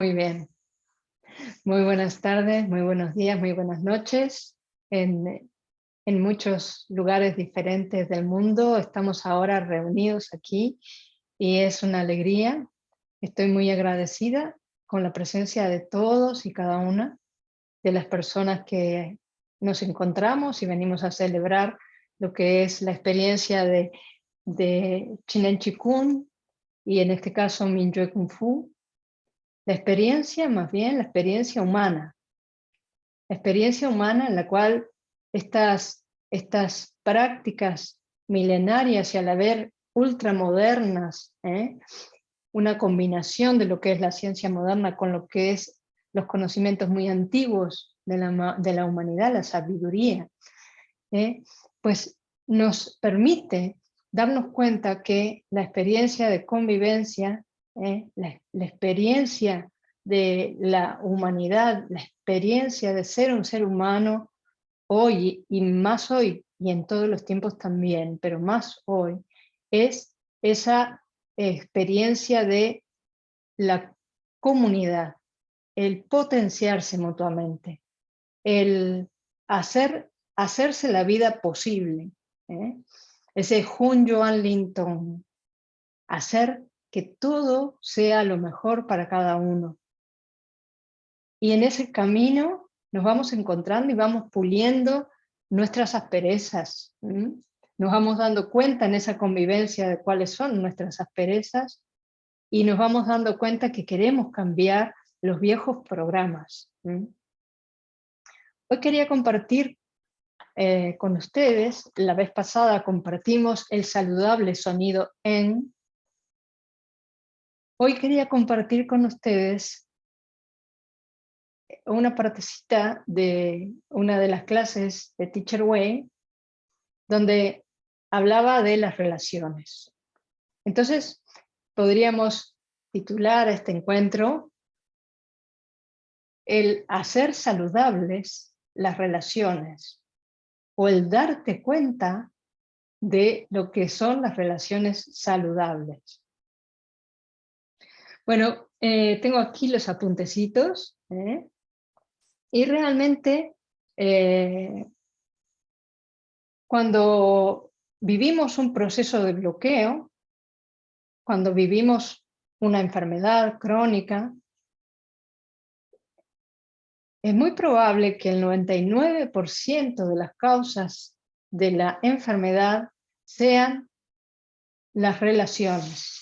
Muy bien. Muy buenas tardes, muy buenos días, muy buenas noches. En, en, muchos lugares diferentes del mundo estamos ahora reunidos aquí y es una alegría. Estoy muy agradecida con la presencia de todos y cada una de las personas que nos encontramos y venimos a celebrar lo que es la experiencia de, de Chinen Chikun y en este caso Mingyue Kung Fu, la experiencia, más bien, la experiencia humana. La experiencia humana en la cual estas, estas prácticas milenarias y a la vez ultramodernas, ¿eh? una combinación de lo que es la ciencia moderna con lo que es los conocimientos muy antiguos de la, de la humanidad, la sabiduría, ¿eh? pues nos permite darnos cuenta que la experiencia de convivencia ¿eh? la, experiencia de la humanidad, la experiencia de ser un ser humano hoy y más hoy y en todos los tiempos también, pero más hoy, es esa experiencia de la comunidad, el potenciarse mutuamente, el hacer, hacerse la vida posible. ¿eh? Ese Hun Joan Linton, hacer que todo sea lo mejor para cada uno. Y en ese camino nos vamos encontrando y vamos puliendo nuestras asperezas. Nos vamos dando cuenta en esa convivencia de cuáles son nuestras asperezas y nos vamos dando cuenta que queremos cambiar los viejos programas. Hoy quería compartir eh, con ustedes, la vez pasada compartimos el saludable sonido en, Hoy quería compartir con ustedes una partecita de una de las clases de Teacher Way, donde hablaba de las relaciones. Entonces, podríamos titular este encuentro el hacer saludables las relaciones o el darte cuenta de lo que son las relaciones saludables. Bueno, eh, tengo aquí los apuntecitos ¿eh? y realmente eh, cuando vivimos un proceso de bloqueo, cuando vivimos una enfermedad crónica, es muy probable que el 99% de las causas de la enfermedad sean las relaciones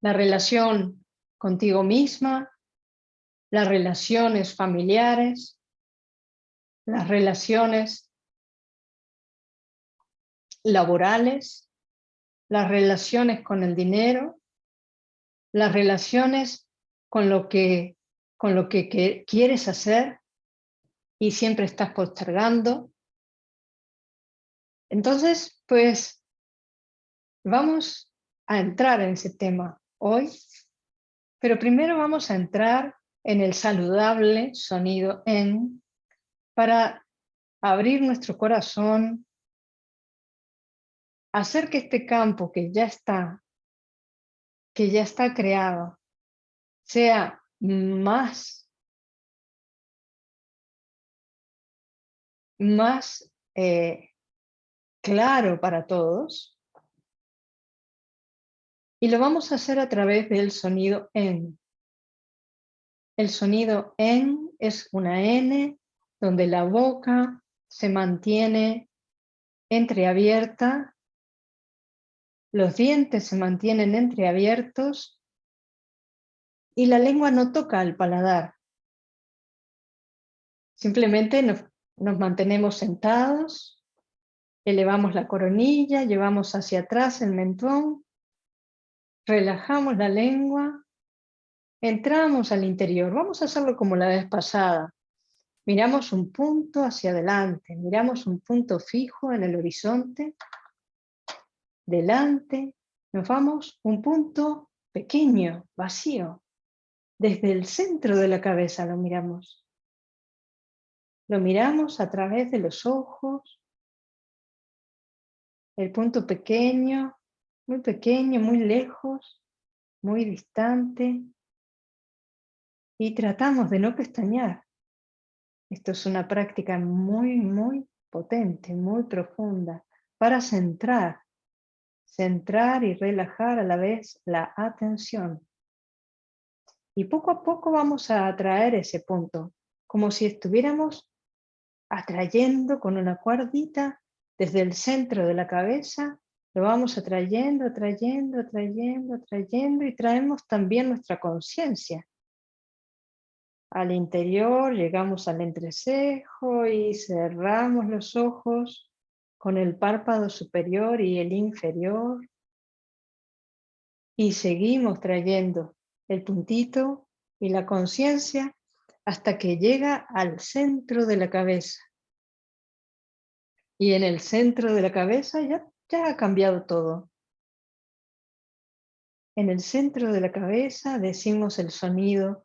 la relación contigo misma, las relaciones familiares, las relaciones laborales, las relaciones con el dinero, las relaciones con lo que, con lo que, quieres hacer y siempre estás postergando. Entonces, pues, vamos a entrar en ese tema hoy, pero primero vamos a entrar en el saludable sonido en para abrir nuestro corazón, hacer que este campo que ya está, que ya está creado, sea más, más eh, claro para todos, y lo vamos a hacer a través del sonido en. El sonido en es una N donde la boca se mantiene entreabierta, los dientes se mantienen entreabiertos y la lengua no toca el paladar. Simplemente nos, nos mantenemos sentados, elevamos la coronilla, llevamos hacia atrás el mentón relajamos la lengua, entramos al interior. Vamos a hacerlo como la vez pasada. Miramos un punto hacia adelante, miramos un punto fijo en el horizonte, delante, nos vamos un punto pequeño, vacío. Desde el centro de la cabeza lo miramos. Lo miramos a través de los ojos, el punto pequeño, muy pequeño, muy lejos, muy distante. Y tratamos de no pestañear. Esto es una práctica muy, muy potente, muy profunda, para centrar, centrar y relajar a la vez la atención. Y poco a poco vamos a atraer ese punto, como si estuviéramos atrayendo con una cuerdita desde el centro de la cabeza, lo vamos atrayendo, atrayendo, atrayendo, atrayendo y traemos también nuestra conciencia. Al interior llegamos al entrecejo y cerramos los ojos con el párpado superior y el inferior. Y seguimos trayendo el puntito y la conciencia hasta que llega al centro de la cabeza. Y en el centro de la cabeza ya, ya ha cambiado todo. En el centro de la cabeza decimos el sonido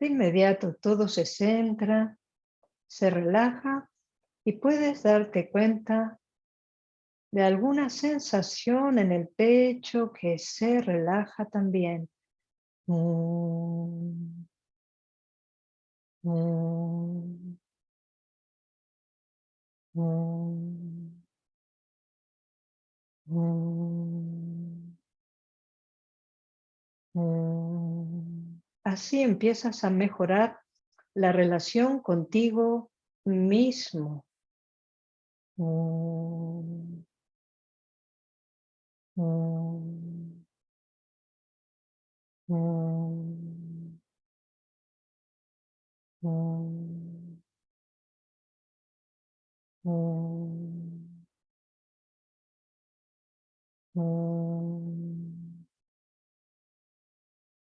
De inmediato todo se centra, se relaja y puedes darte cuenta de alguna sensación en el pecho que se relaja también. Mm. Mm. Mm. Así empiezas a mejorar la relación contigo mismo.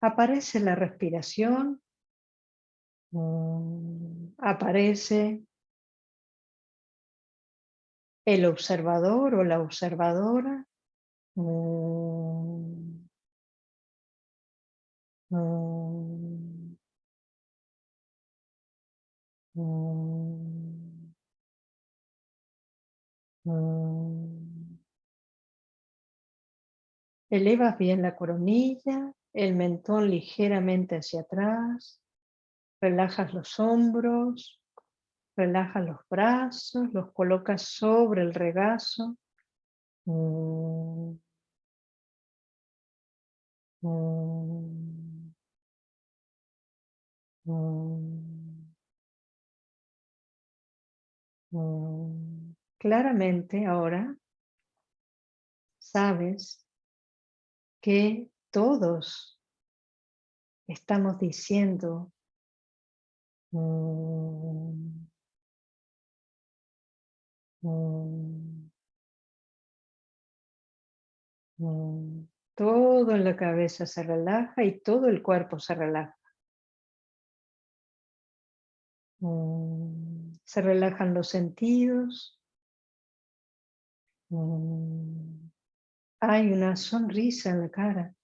Aparece la respiración, aparece el observador o la observadora. Elevas bien la coronilla, el mentón ligeramente hacia atrás, relajas los hombros, relajas los brazos, los colocas sobre el regazo. Claramente ahora sabes que todos estamos diciendo mm, mm, mm, todo en la cabeza se relaja y todo el cuerpo se relaja. Se relajan los sentidos. Hay una sonrisa en la cara.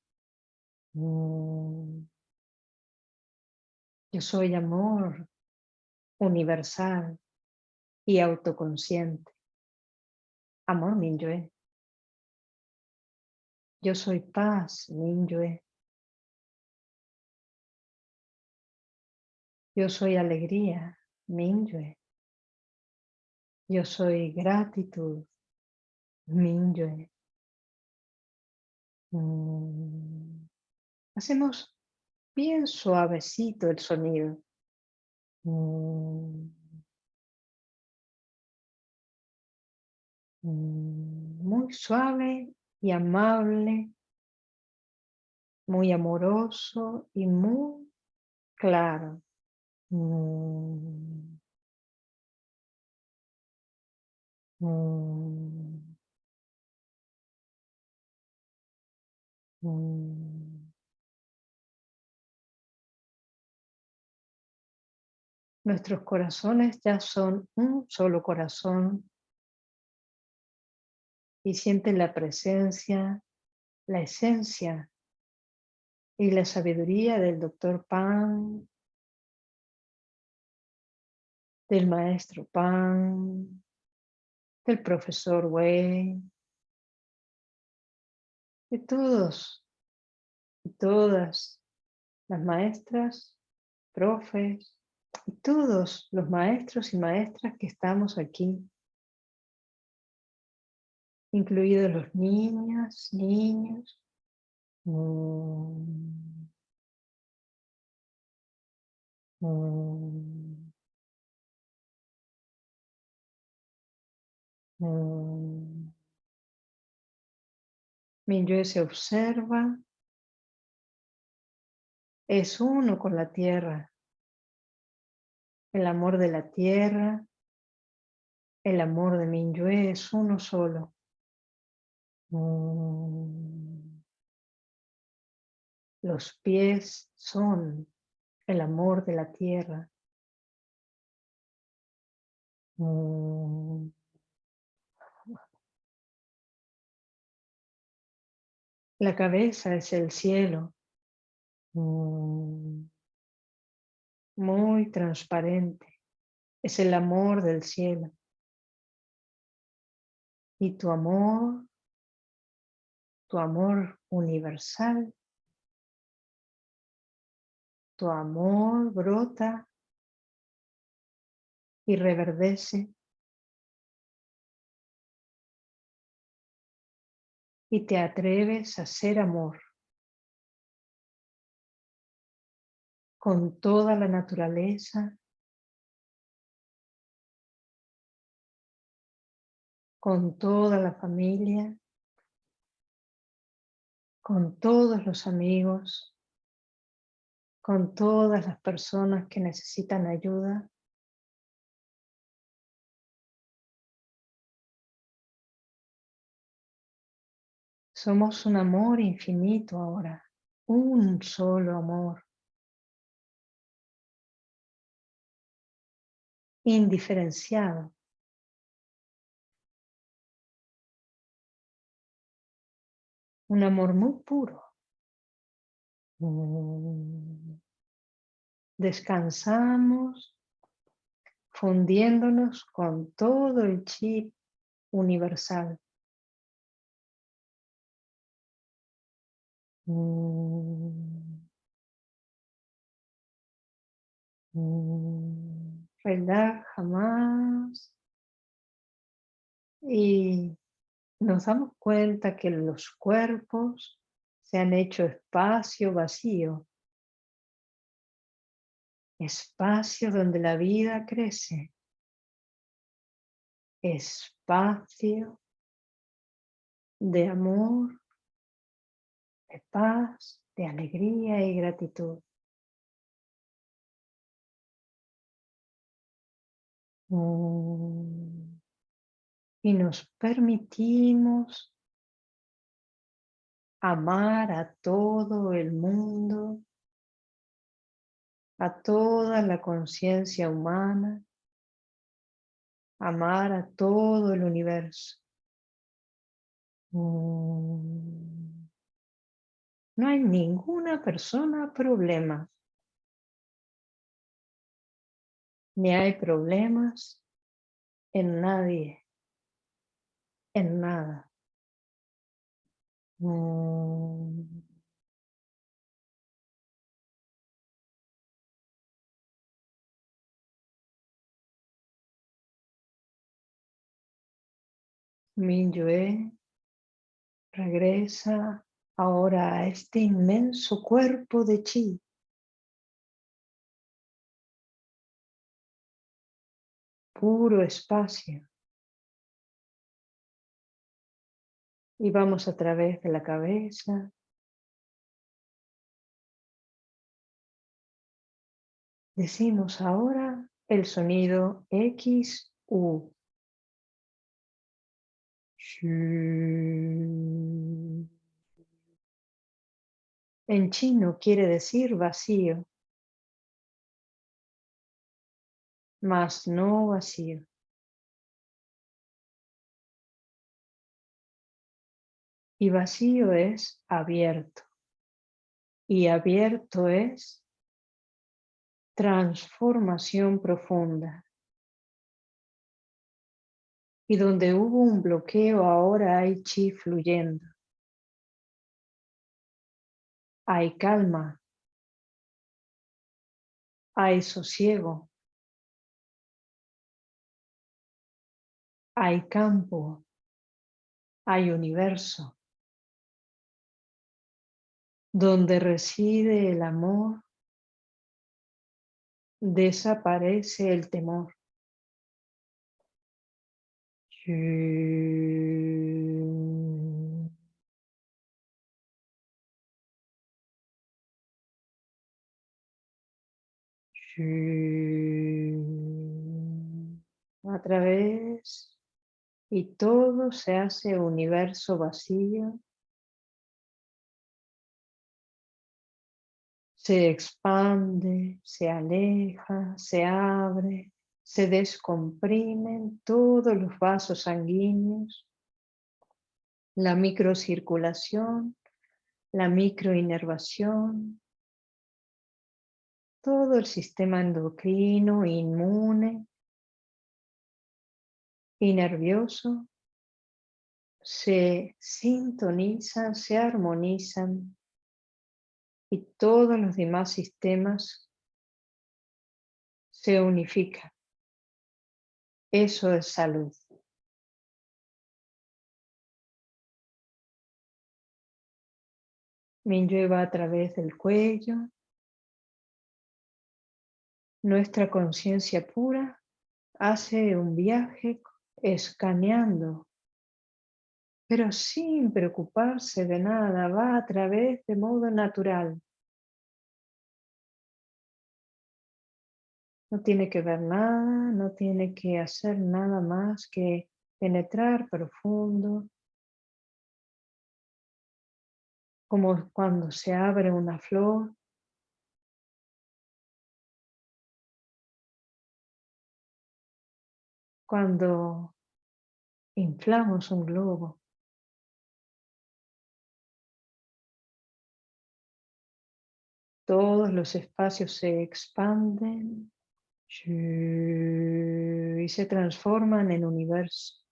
Mm. Yo soy amor universal y autoconsciente. Amor Minyue. Yo soy paz Minyue. Yo soy alegría Minyue. Yo soy gratitud Minyue. Mm. Hacemos bien suavecito el sonido. Mm. Mm. Muy suave y amable, muy amoroso y muy claro. Mm. Nuestros corazones ya son un solo corazón. Y sienten la presencia, la esencia y la sabiduría del doctor Pan, del maestro Pan, del profesor Wei, de todos y todas las maestras, profes todos los maestros y maestras que estamos aquí incluidos los niños, niños. Mm. Mm. Mm. Se observa, es uno con la tierra, el amor de la tierra, el amor de Minyue es uno solo. Mm. Los pies son el amor de la tierra. Mm. La cabeza es el cielo. Mm. Muy transparente. Es el amor del cielo. Y tu amor tu amor universal, tu amor brota y reverdece y te atreves a ser amor con toda la naturaleza, con toda la familia, con todos los amigos, con todas las personas que necesitan ayuda. Somos un amor infinito ahora, un solo amor. Indiferenciado. un amor muy puro. Descansamos fundiéndonos con todo el chip universal. Relaja más y nos damos cuenta que los cuerpos se han hecho espacio vacío, espacio donde la vida crece, espacio de amor, de paz, de alegría y gratitud. Mm y nos permitimos amar a todo el mundo, a toda la conciencia humana, amar a todo el universo. Mm. No hay ninguna persona problema. Ni hay problemas en nadie en nada. Mm. Minyue regresa ahora a este inmenso cuerpo de chi. Puro espacio. Y vamos a través de la cabeza. Decimos ahora el sonido X, U. En chino quiere decir vacío. Más no vacío. Y vacío es abierto. Y abierto es transformación profunda. Y donde hubo un bloqueo ahora hay chi fluyendo. Hay calma. Hay sosiego. Hay campo. Hay universo donde reside el amor, desaparece el temor. A través y todo se hace universo vacío. Se expande, se aleja, se abre, se descomprimen todos los vasos sanguíneos, la microcirculación, la microinervación, todo el sistema endocrino, inmune y nervioso se sintonizan, se armonizan y todos los demás sistemas se unifican. Eso es salud. Me va a través del cuello. Nuestra conciencia pura hace un viaje escaneando, pero sin preocuparse de nada, va a través de modo natural. No tiene que ver nada, no tiene que hacer nada más que penetrar profundo. Como cuando se abre una flor. Cuando inflamos un globo. Todos los espacios se expanden y se transforman en universo.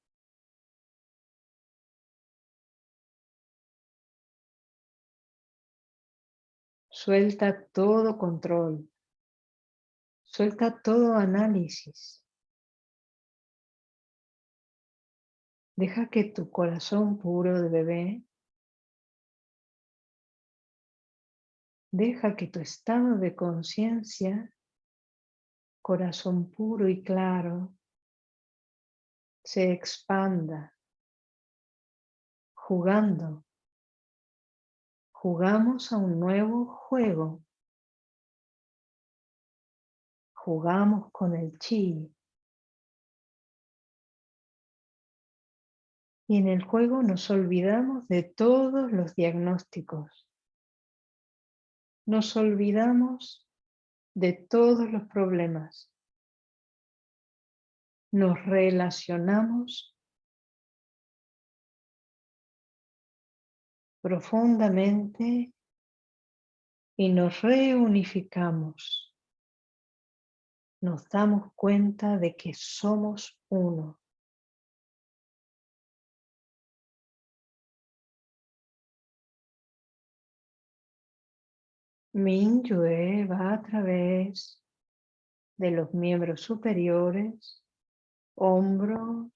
Suelta todo control. Suelta todo análisis. Deja que tu corazón puro de bebé, deja que tu estado de conciencia corazón puro y claro se expanda jugando. Jugamos a un nuevo juego. Jugamos con el chi. Y en el juego nos olvidamos de todos los diagnósticos. Nos olvidamos de todos los problemas. Nos relacionamos profundamente y nos reunificamos. Nos damos cuenta de que somos uno. Minyue va a través de los miembros superiores, hombros,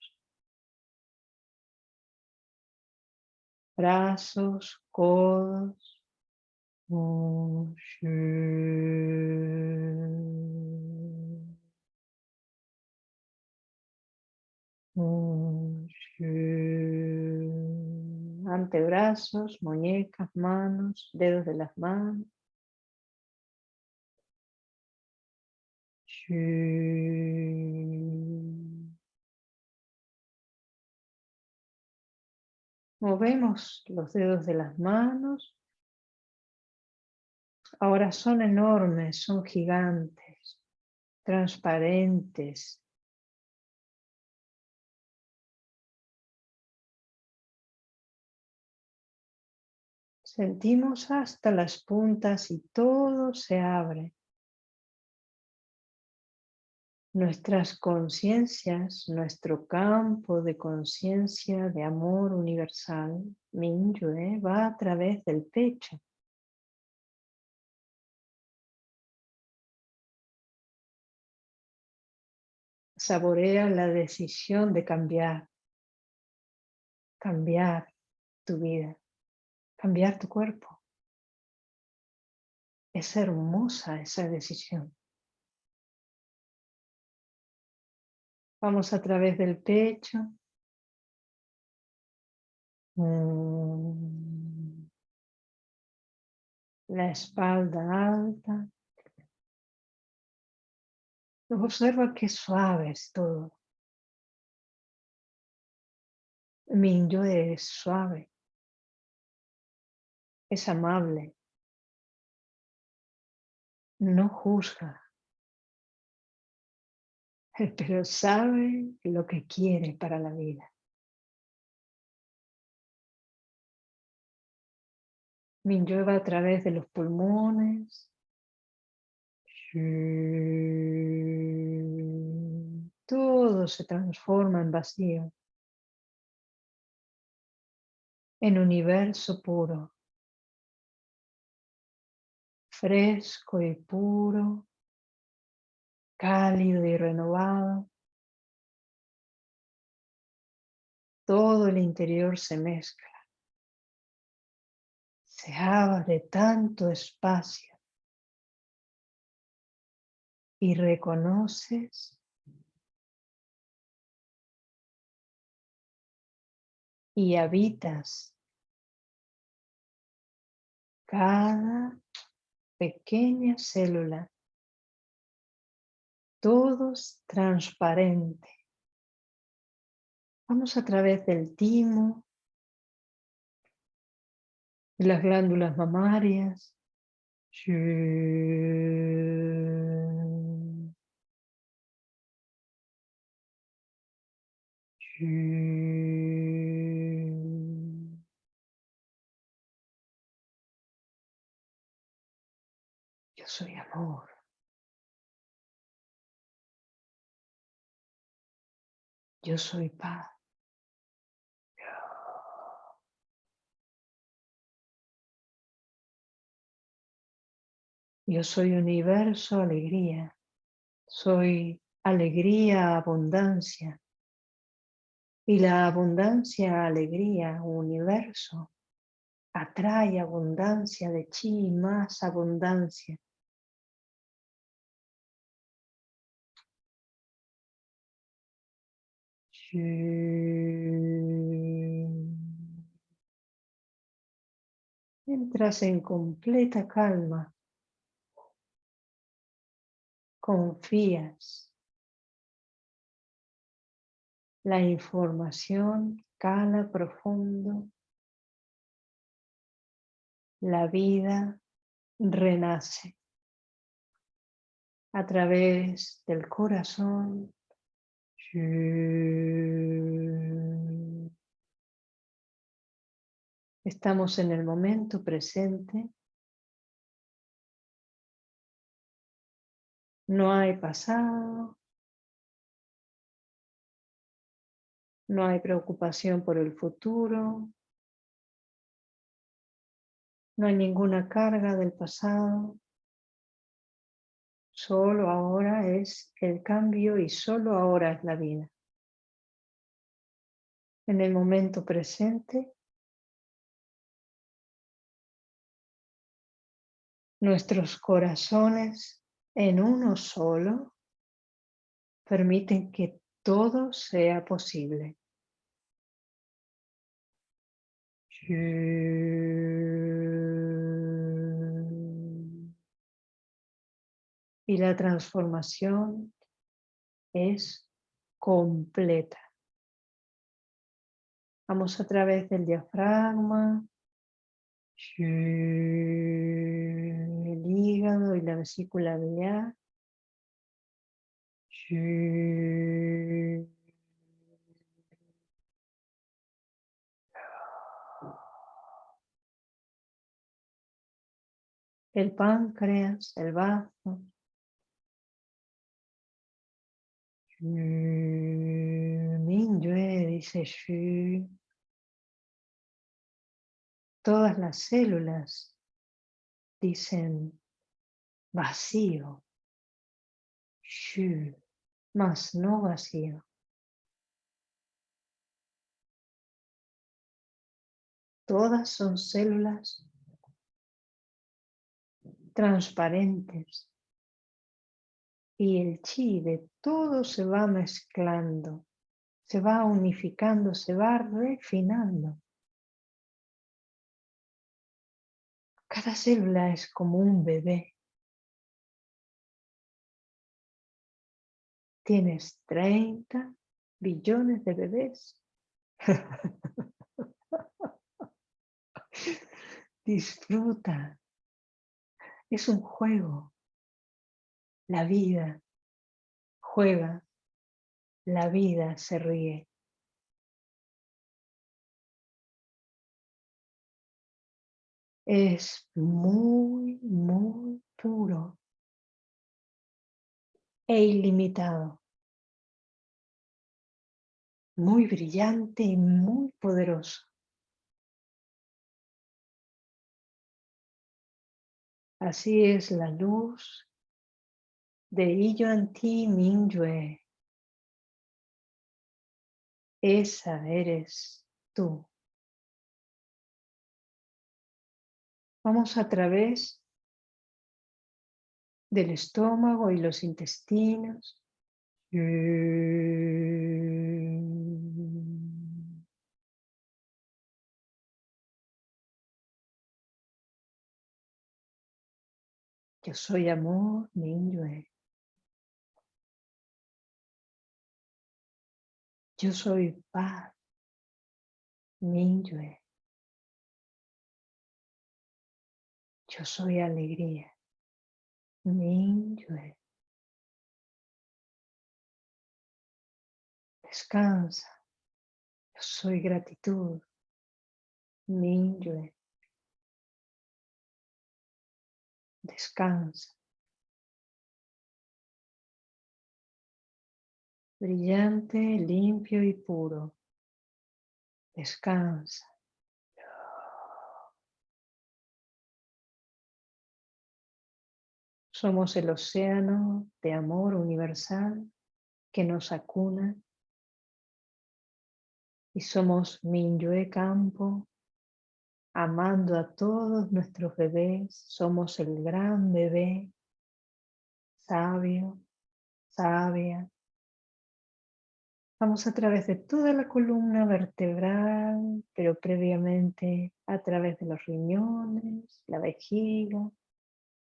brazos, codos. Antebrazos, muñecas, manos, dedos de las manos. Movemos los dedos de las manos. Ahora son enormes, son gigantes. transparentes. Sentimos hasta las puntas y todo se abre. Nuestras conciencias, nuestro campo de conciencia de amor universal, Minyue, va a través del pecho. Saborea la decisión de cambiar, cambiar tu vida, cambiar tu cuerpo. Es hermosa esa decisión. Vamos a través del pecho. Mm. La espalda alta. Observa qué suave es todo. Mi yo es suave. Es amable. No juzga. pero sabe lo que quiere para la vida. Minyo va a través de los pulmones. Todo se transforma en vacío. En universo puro. Fresco y puro cálido y renovado. Todo el interior se mezcla. Se abre tanto espacio. Y reconoces y habitas cada pequeña célula todos transparente. Vamos a través del timo, de las glándulas mamarias. Yo soy amor. Yo soy paz. Yo soy universo, alegría. Soy alegría, abundancia. Y la abundancia, alegría, universo, atrae abundancia de chi, más abundancia. Entras en completa calma. Confías. La información cala profundo. La vida renace a través del corazón Estamos en el momento presente. No hay pasado. No hay preocupación por el futuro. No hay ninguna carga del pasado. Solo ahora es el cambio y solo ahora es la vida. En el momento presente, nuestros corazones en uno solo permiten que todo sea posible y la transformación es completa. Vamos a través del diafragma, el hígado y la vesícula biliar. El páncreas, el bazo. Mingyue dice Shu. Todas las células dicen vacío. Shu, más no vacío. Todas son células transparentes y el chi de todo se va mezclando, se va unificando, se va refinando. Cada célula es como un bebé. Tienes 30 billones de bebés. Disfruta. Es un juego. La vida juega. La vida se ríe. Es muy, muy puro e ilimitado. Muy brillante y muy poderoso. Así es la luz de Yuan Ti Mingyue. Esa eres tú. Vamos a través del estómago y los intestinos. Yo soy amor, Minyue. Yo soy paz, Minyue. Yo soy alegría, Minyue. Descansa. Yo soy gratitud, Minyue. Descansa. Brillante, limpio y puro. Descansa. Somos el océano de amor universal que nos acuna y somos Minyue Campo amando a todos nuestros bebés, somos el gran bebé, sabio, sabia. Vamos a través de toda la columna vertebral, pero previamente a través de los riñones, la vejiga,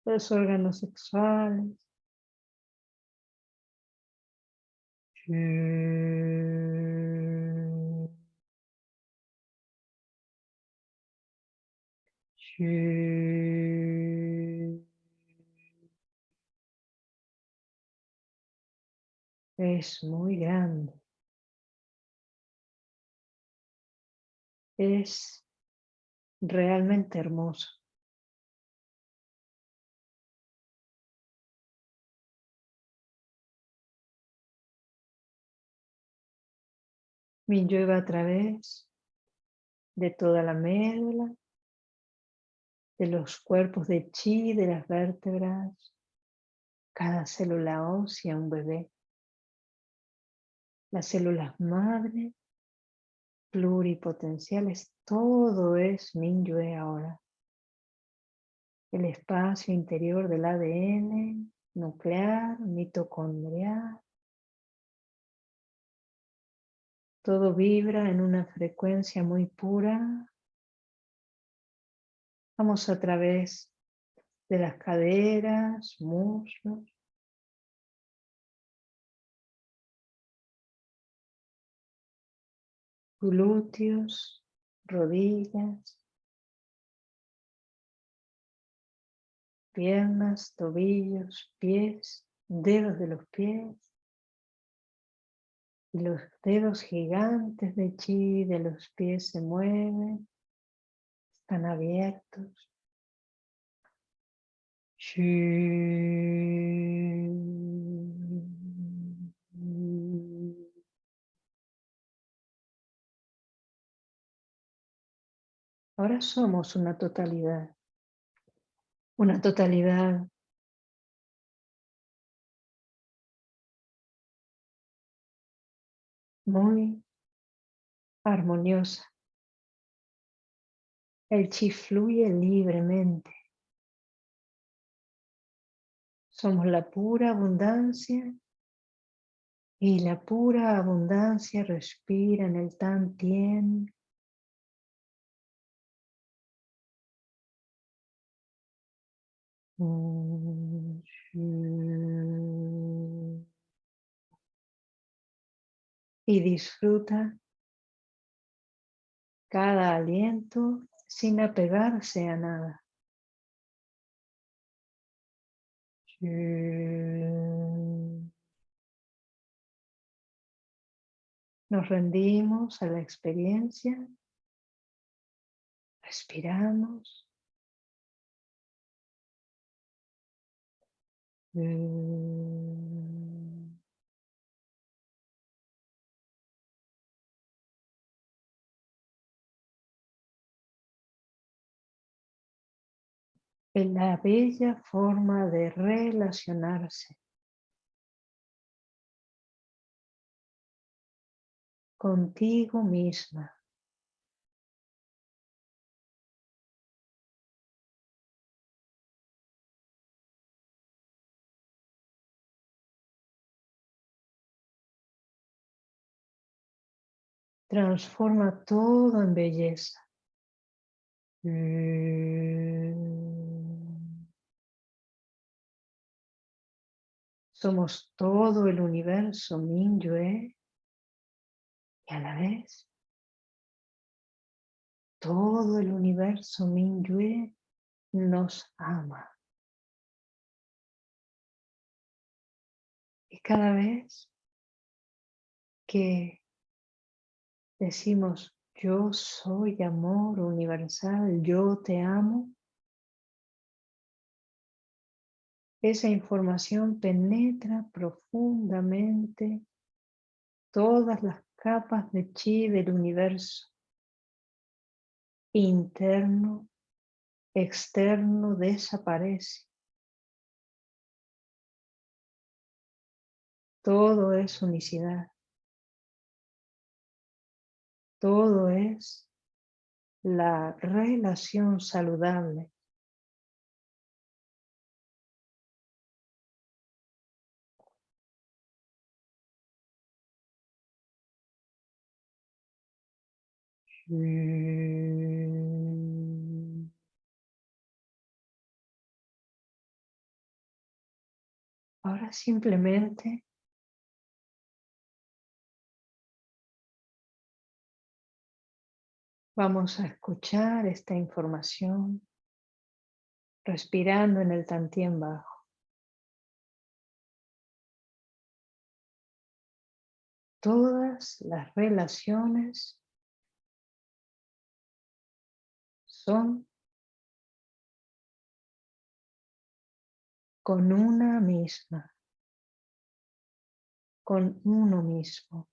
los órganos sexuales. Es muy grande. Es realmente hermoso. Mi llueva a través de toda la médula, de los cuerpos de chi, de las vértebras, cada célula ósea, un bebé, las células madre, pluripotenciales, todo es Minyue ahora. El espacio interior del ADN, nuclear, mitocondrial, todo vibra en una frecuencia muy pura, Vamos a través de las caderas, muslos. Glúteos, rodillas, piernas, tobillos, pies, dedos de los pies, Y los dedos gigantes de chi de los pies se mueven, están abiertos. Ahora somos una totalidad, una totalidad muy armoniosa. El chi fluye libremente. Somos la pura abundancia y la pura abundancia respira en el tan tien Y disfruta cada aliento sin apegarse a nada. Nos rendimos a la experiencia, respiramos Mm. En la bella forma de relacionarse contigo misma. Transforma todo en belleza. Mm. Somos todo el universo Minyue y a la vez todo el universo Minyue nos ama. Y cada vez que decimos, yo soy amor universal, yo te amo, esa información penetra profundamente todas las capas de chi del universo, interno, externo, desaparece. Todo es unicidad. Todo es la relación saludable. Ahora simplemente Vamos a escuchar esta información respirando en el tantien bajo. Todas las relaciones son con una misma, con uno mismo.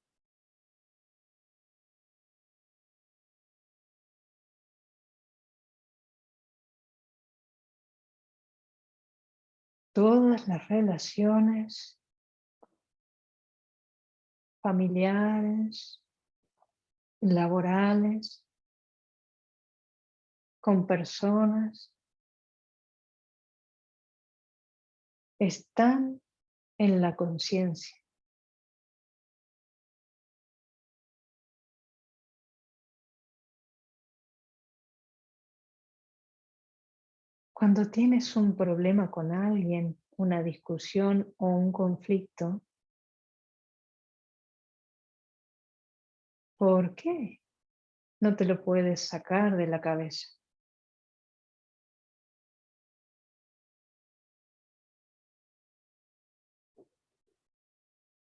Todas las relaciones familiares, laborales, con personas, están en la conciencia. Cuando tienes un problema con alguien, una discusión o un conflicto, ¿por qué no te lo puedes sacar de la cabeza?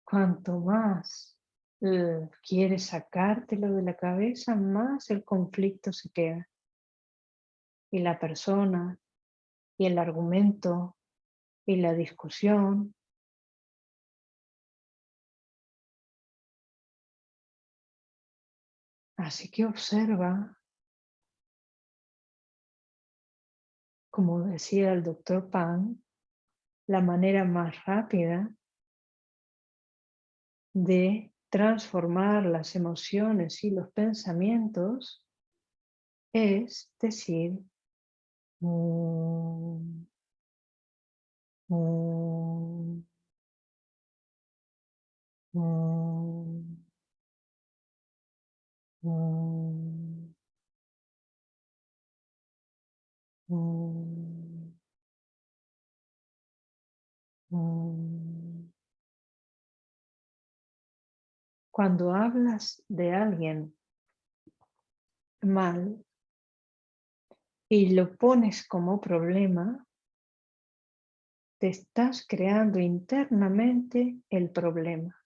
Cuanto más quieres sacártelo de la cabeza, más el conflicto se queda. Y la persona, y el argumento, y la discusión. Así que observa, como decía el doctor Pan, la manera más rápida de transformar las emociones y los pensamientos es decir, mm, mm, mm, Cuando hablas de alguien mal y lo pones como problema, te estás creando internamente el problema.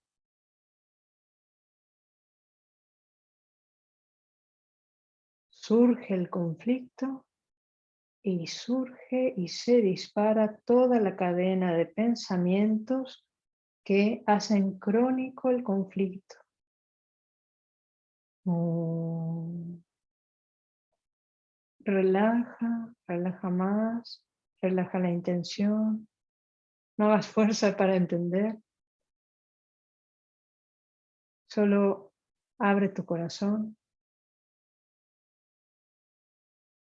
Surge el conflicto y surge y se dispara toda la cadena de pensamientos que hacen crónico el conflicto. Relaja, relaja más, relaja la intención. No hagas fuerza para entender. Solo abre tu corazón.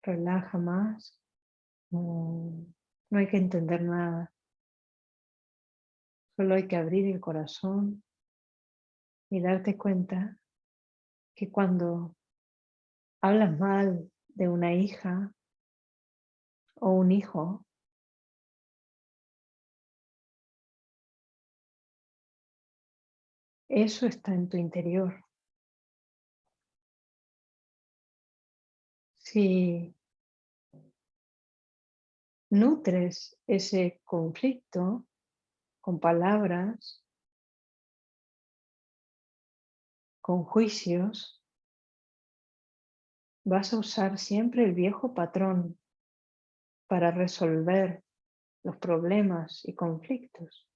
Relaja más. Mm. No hay que entender nada. Solo hay que abrir el corazón y darte cuenta que cuando hablas mal de una hija o un hijo, eso está en tu interior. Si nutres ese conflicto, con palabras, con juicios, vas a usar siempre el viejo patrón para resolver los problemas y conflictos.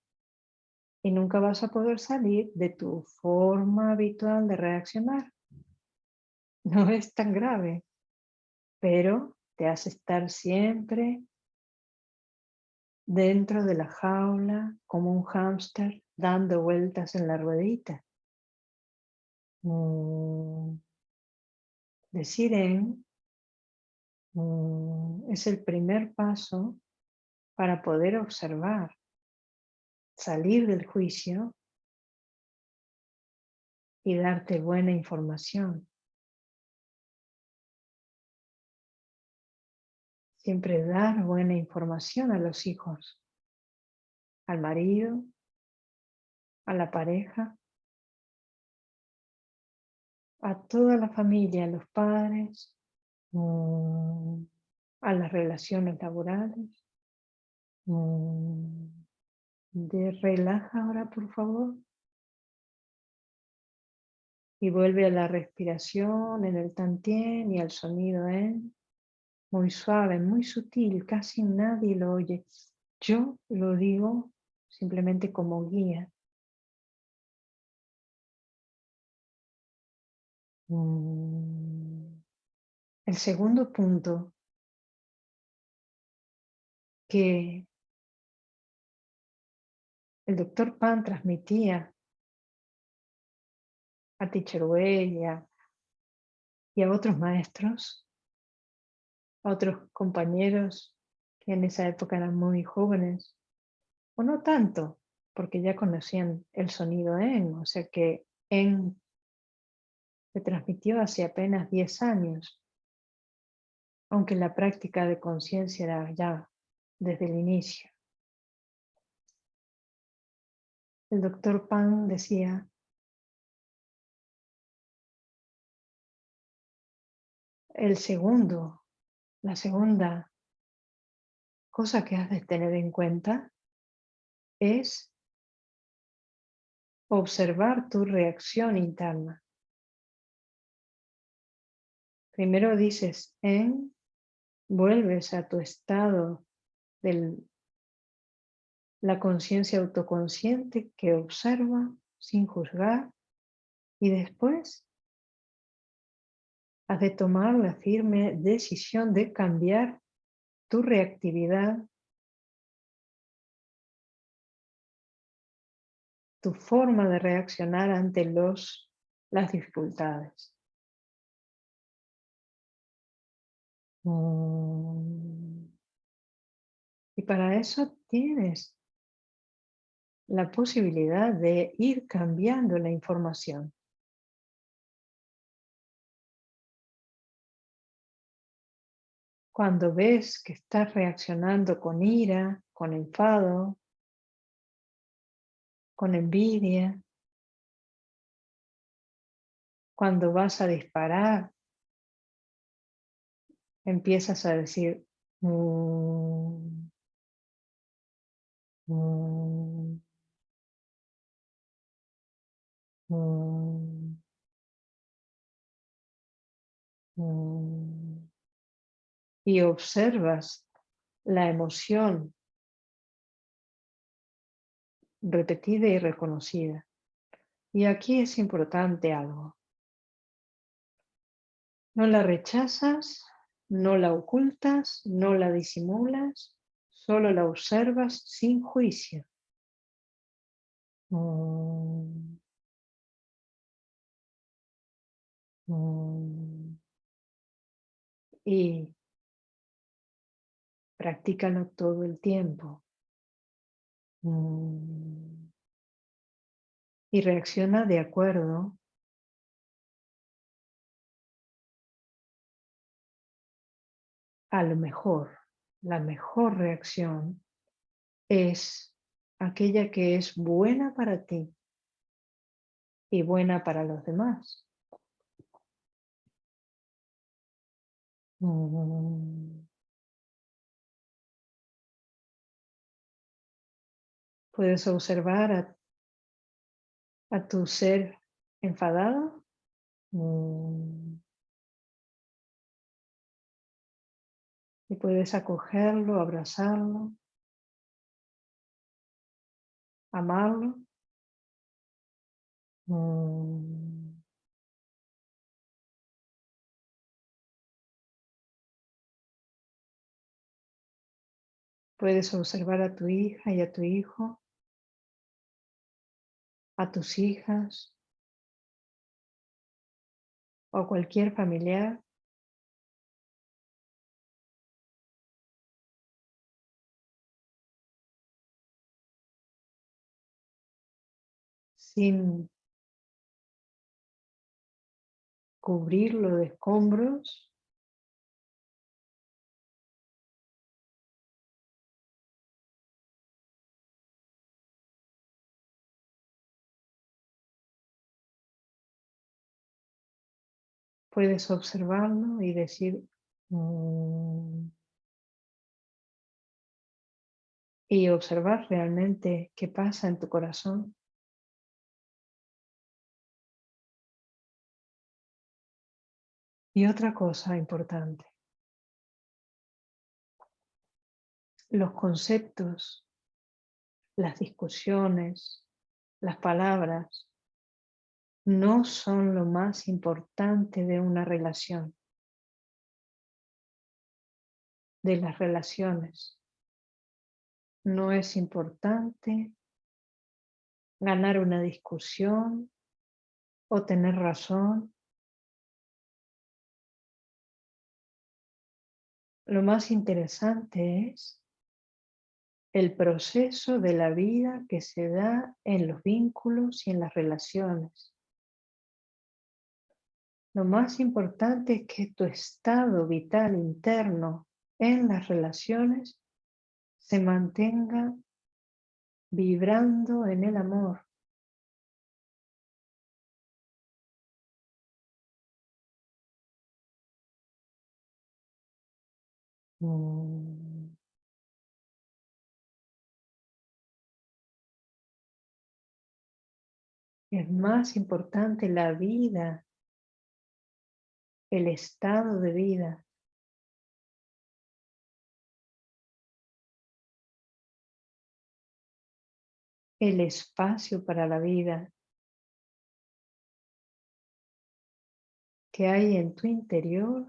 Y nunca vas a poder salir de tu forma habitual de reaccionar. No es tan grave, pero te hace estar siempre dentro de la jaula como un hámster dando vueltas en la ruedita. Mm. Decir en mm, es el primer paso para poder observar, salir del juicio y darte buena información. Siempre dar buena información a los hijos, al marido, a la pareja, a toda la familia, a los padres, mm, a las relaciones laborales. Mm, de relaja ahora, por favor. Y vuelve a la respiración en el tantien y al sonido en muy suave, muy sutil, casi nadie lo oye. Yo lo digo simplemente como guía. El segundo punto que el doctor Pan transmitía a Teacher y a otros maestros otros compañeros que en esa época eran muy jóvenes, o no tanto, porque ya conocían el sonido en, o sea que en se transmitió hace apenas 10 años, aunque la práctica de conciencia era ya desde el inicio. El doctor Pan decía, el segundo la segunda cosa que has de tener en cuenta es observar tu reacción interna. Primero dices en, vuelves a tu estado de la conciencia autoconsciente que observa sin juzgar y después has de tomar la firme decisión de cambiar tu reactividad, tu forma de reaccionar ante los, las dificultades. Y para eso tienes la posibilidad de ir cambiando la información. Cuando ves que estás reaccionando con ira, con enfado, con envidia, cuando vas a disparar, empiezas a decir, mm, mm, mm, y observas la emoción repetida y reconocida. Y aquí es importante algo. No la rechazas, no la ocultas, no la disimulas, solo la observas sin juicio. Y practícalo todo el tiempo. Y reacciona de acuerdo a lo mejor, la mejor reacción es aquella que es buena para ti y buena para los demás. Mm. Puedes observar a, tu ser enfadado. Mm. Y puedes acogerlo, abrazarlo, amarlo. Mm. Puedes observar a tu hija y a tu hijo a tus hijas o cualquier familiar. Sin cubrirlo de escombros Puedes observarlo y decir... Mm", y observar realmente qué pasa en tu corazón. Y otra cosa importante. Los conceptos, las discusiones, las palabras, no son lo más importante de una relación, de las relaciones. No es importante ganar una discusión o tener razón. Lo más interesante es el proceso de la vida que se da en los vínculos y en las relaciones. Lo más importante es que tu estado vital interno en las relaciones se mantenga vibrando en el amor. Mm. Es más importante la vida, el estado de vida. El espacio para la vida que hay en tu interior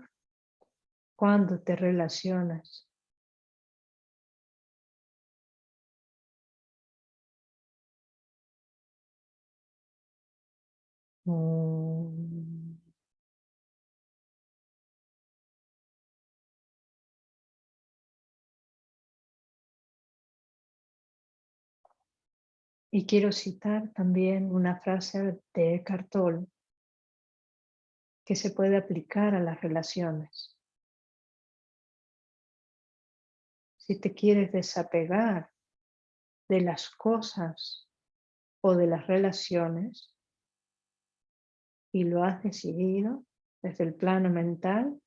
cuando te relacionas. Mm. Y quiero citar también una frase de Eckhart Tolle que se puede aplicar a las relaciones. Si te quieres desapegar de las cosas o de las relaciones y lo has decidido desde el plano mental,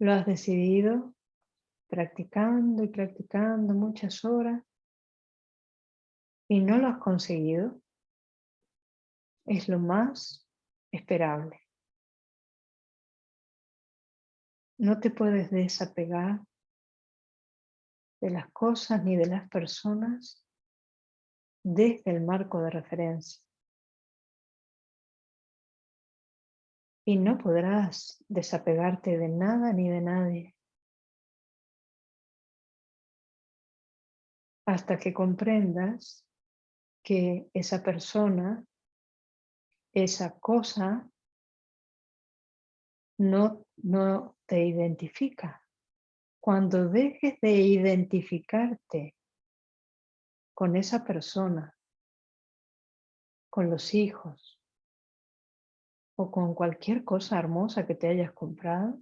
lo has decidido practicando y practicando muchas horas y no lo has conseguido, es lo más esperable. No te puedes desapegar de las cosas ni de las personas desde el marco de referencia. Y no podrás desapegarte de nada ni de nadie hasta que comprendas que esa persona, esa cosa, no, no te identifica. Cuando dejes de identificarte con esa persona, con los hijos o con cualquier cosa hermosa que te hayas comprado,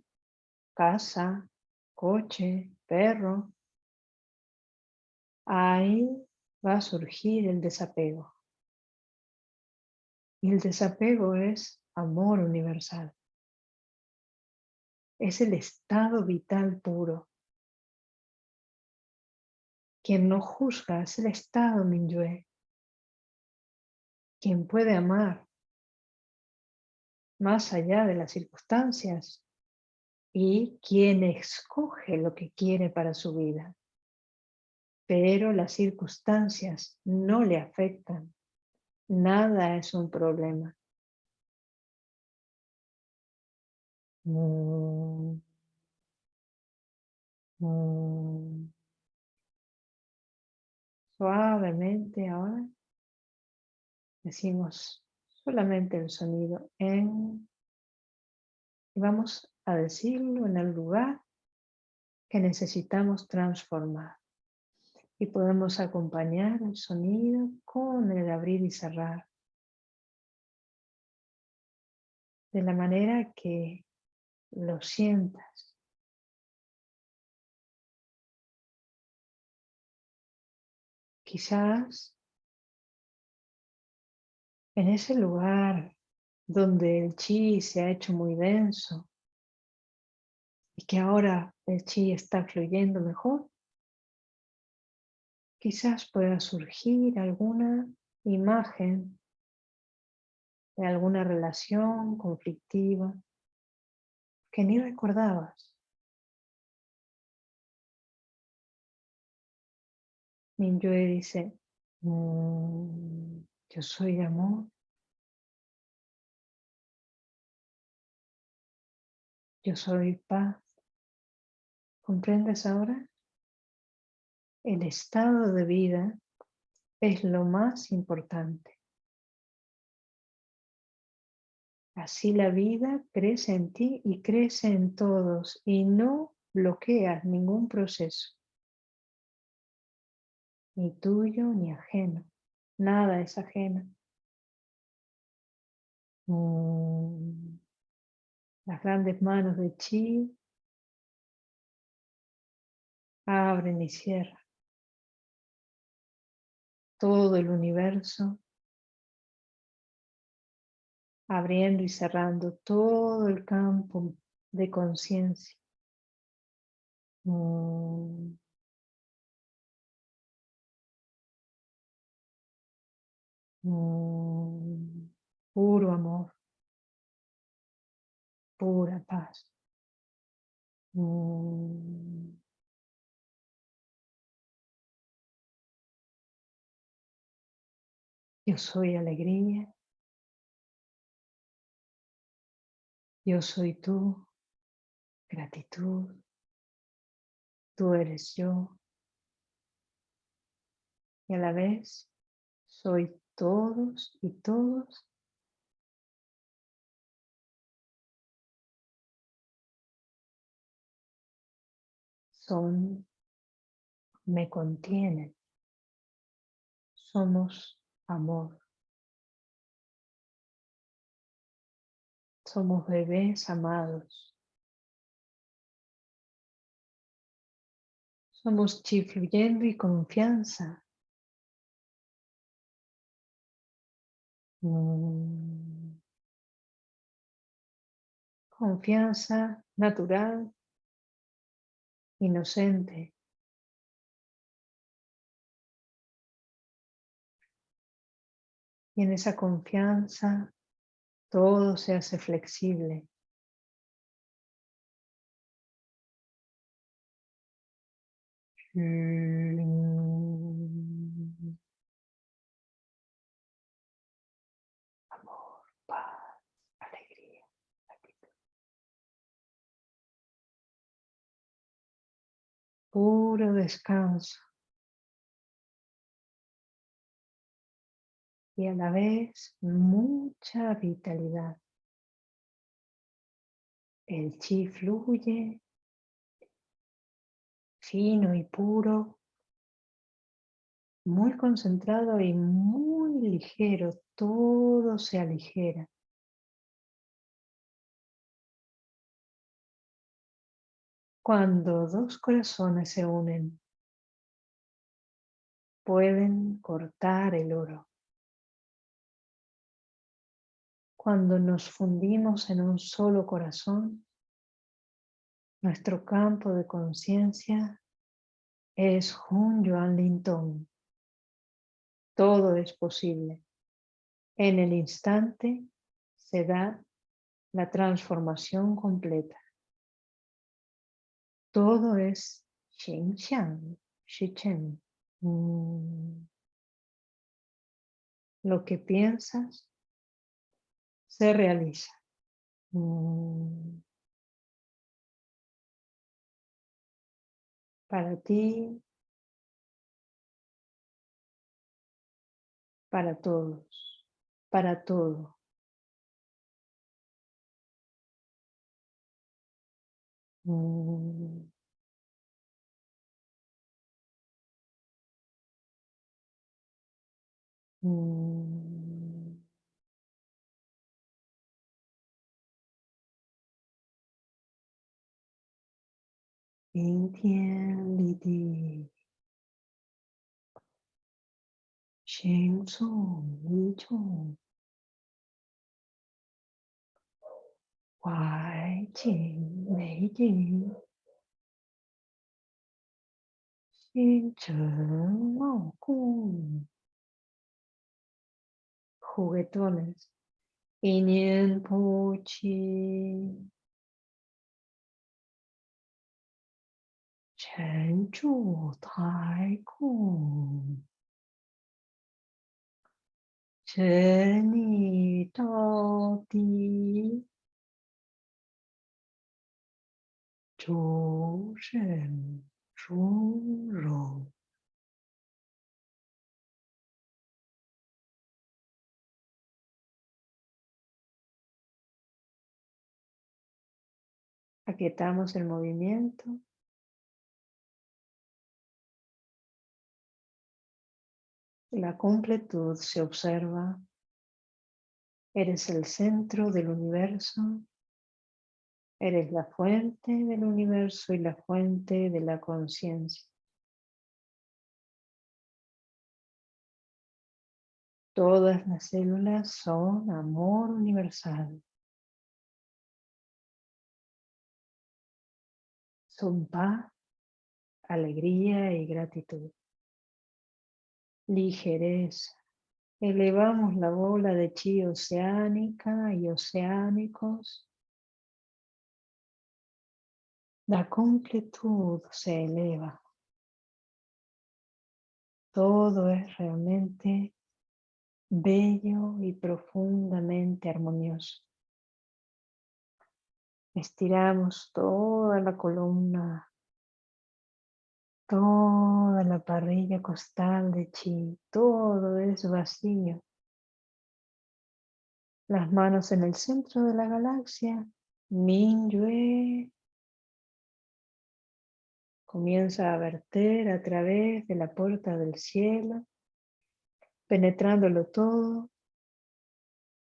casa, coche, perro, ahí va a surgir el desapego. Y el desapego es amor universal es el estado vital puro. Quien no juzga es el estado Minyue. Quien puede amar más allá de las circunstancias y quien escoge lo que quiere para su vida. Pero las circunstancias no le afectan. Nada es un problema. Mm. Mm. Suavemente ahora decimos solamente el sonido en y vamos a decirlo en el lugar que necesitamos transformar. Y podemos acompañar el sonido con el abrir y cerrar. De la manera que lo sientas. Quizás en ese lugar donde el chi se ha hecho muy denso y que ahora el chi está fluyendo mejor, quizás pueda surgir alguna imagen de alguna relación conflictiva que ni recordabas. Minyue dice, mm, yo soy amor. Yo soy paz. ¿Comprendes ahora? El estado de vida es lo más importante. Así la vida crece en ti y crece en todos y no bloqueas ningún proceso. Ni tuyo ni ajeno. Nada es ajeno. Mm. Las grandes manos de Chi abren y cierran. Todo el universo abriendo y cerrando todo el campo de conciencia. Mm. Mm, puro amor, pura paz. Mm. Yo soy alegría. Yo soy tú, gratitud. Tú eres yo. Y a la vez soy todos y todos son, me contienen. Somos amor. Somos bebés amados. Somos chifluyendo y confianza. Mm. Confianza natural, inocente. Y en esa confianza todo se hace flexible. Amor, paz, alegría, Puro descanso. Y a la vez mucha vitalidad. El chi fluye fino y puro, muy concentrado y muy ligero, todo se aligera. Cuando dos corazones se unen, pueden cortar el oro. Cuando nos fundimos en un solo corazón, nuestro campo de conciencia es Hun Yuan Lintong. Todo es posible. En el instante se da la transformación completa. Todo es Xingxiang, Shichen. Mm. Lo que piensas se realiza. Mm. Para ti, para todos, para todo. Mm. Mm. 顶天立地，行踪无踪，外境内境，心诚傲空，苦味多能，一念不起。沉住太空，沉溺到底，诸神殊荣。Aquietamos el movimiento. La completud se observa. Eres el centro del universo. Eres la fuente del universo y la fuente de la conciencia. Todas las células son amor universal. Son paz, alegría y gratitud ligereza, Elevamos la bola de chi oceánica y oceánicos. La completud se eleva. Todo es realmente bello y profundamente armonioso. Estiramos toda la columna, toda la parrilla costal de chi, todo es vacío. Las manos en el centro de la galaxia, Minyue comienza a verter a través de la puerta del cielo, penetrándolo todo.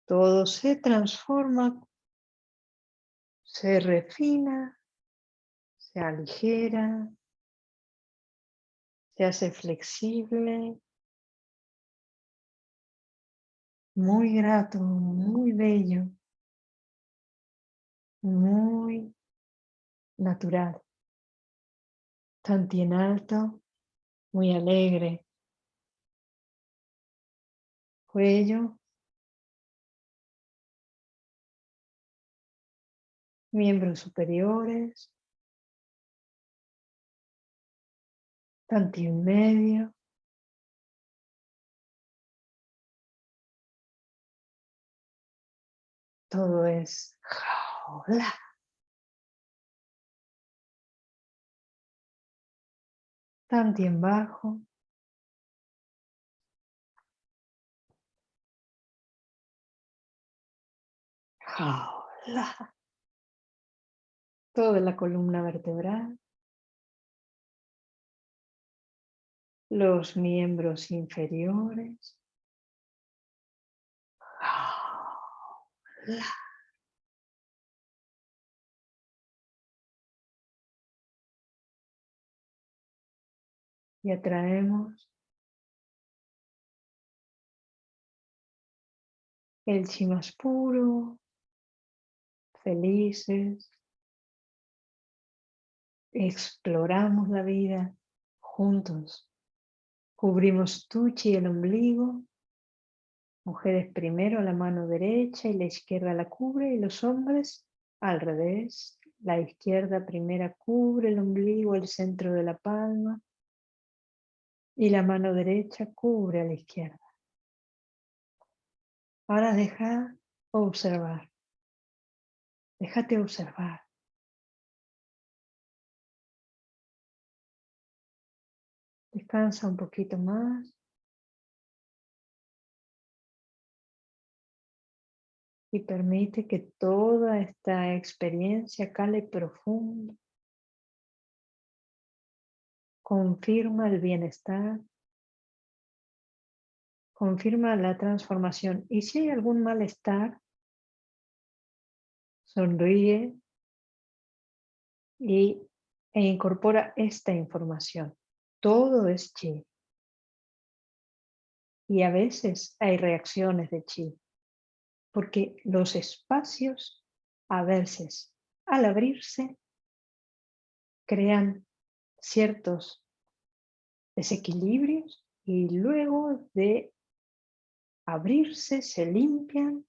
Todo se transforma se refina, se aligera, hace flexible, muy grato, muy bello, muy natural, en alto, muy alegre, cuello, miembros superiores, tanto en medio, todo es jaula. Tanto en bajo. Jaula toda la columna vertebral, los miembros inferiores, y atraemos el chi más puro, felices, exploramos la vida juntos. Cubrimos tuchi el ombligo. Mujeres primero la mano derecha y la izquierda la cubre y los hombres al revés. La izquierda primera cubre el ombligo, el centro de la palma y la mano derecha cubre a la izquierda. Ahora deja observar. Déjate observar. Descansa un poquito más. Y permite que toda esta experiencia cale profundo. Confirma el bienestar. Confirma la transformación. Y si hay algún malestar, sonríe y, e incorpora esta información. Todo es chi. Y a veces hay reacciones de chi, porque los espacios a veces al abrirse crean ciertos desequilibrios y luego de abrirse se limpian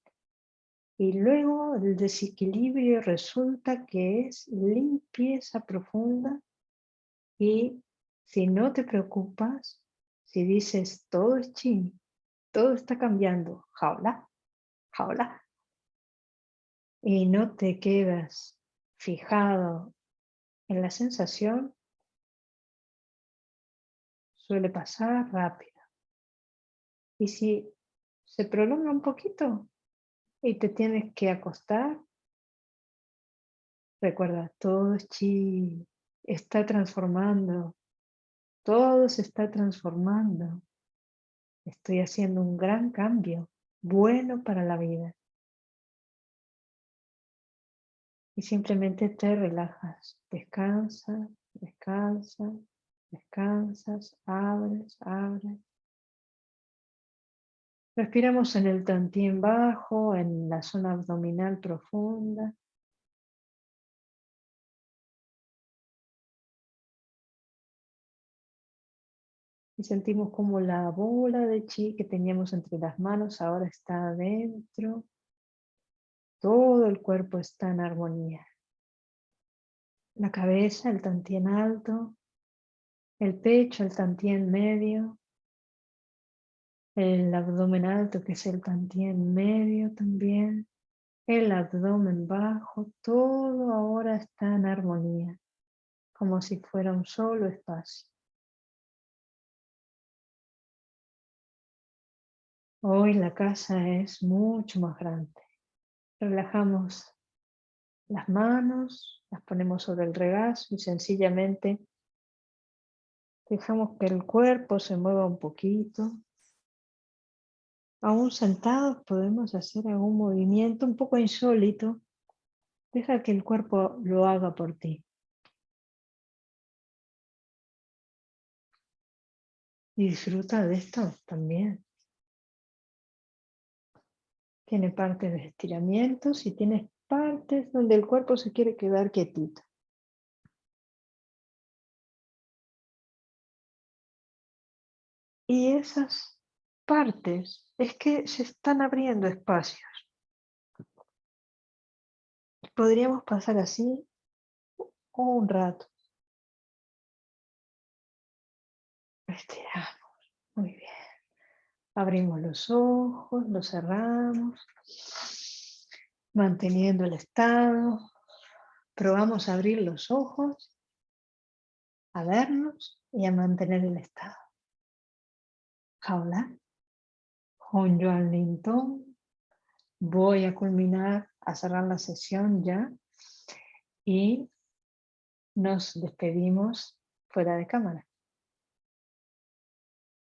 y luego el desequilibrio resulta que es limpieza profunda y si no te preocupas, si dices todo es chi, todo está cambiando, jaula, jaula, y no te quedas fijado en la sensación, suele pasar rápido. Y si se prolonga un poquito y te tienes que acostar, recuerda, todo es chi, está transformando, todo se está transformando. Estoy haciendo un gran cambio, bueno para la vida. Y simplemente te relajas, descansas, descansas, descansas, abres, abres. Respiramos en el tantien bajo, en la zona abdominal profunda. Y sentimos como la bola de chi que teníamos entre las manos ahora está adentro. Todo el cuerpo está en armonía. La cabeza, el tantien alto, el pecho, el tantien medio, el abdomen alto que es el tantien medio también, el abdomen bajo, todo ahora está en armonía, como si fuera un solo espacio. Hoy la casa es mucho más grande. Relajamos las manos, las ponemos sobre el regazo y sencillamente dejamos que el cuerpo se mueva un poquito. Aún sentados podemos hacer algún movimiento un poco insólito. Deja que el cuerpo lo haga por ti. Y disfruta de esto también. Tiene partes de estiramientos y tiene partes donde el cuerpo se quiere quedar quietito. Y esas partes es que se están abriendo espacios. Podríamos pasar así un rato. Estiramos. Muy bien. Abrimos los ojos, los cerramos, manteniendo el estado. Probamos a abrir los ojos, a vernos y a mantener el estado. Jaula, con Joan Linton, voy a culminar, a cerrar la sesión ya y nos despedimos fuera de cámara.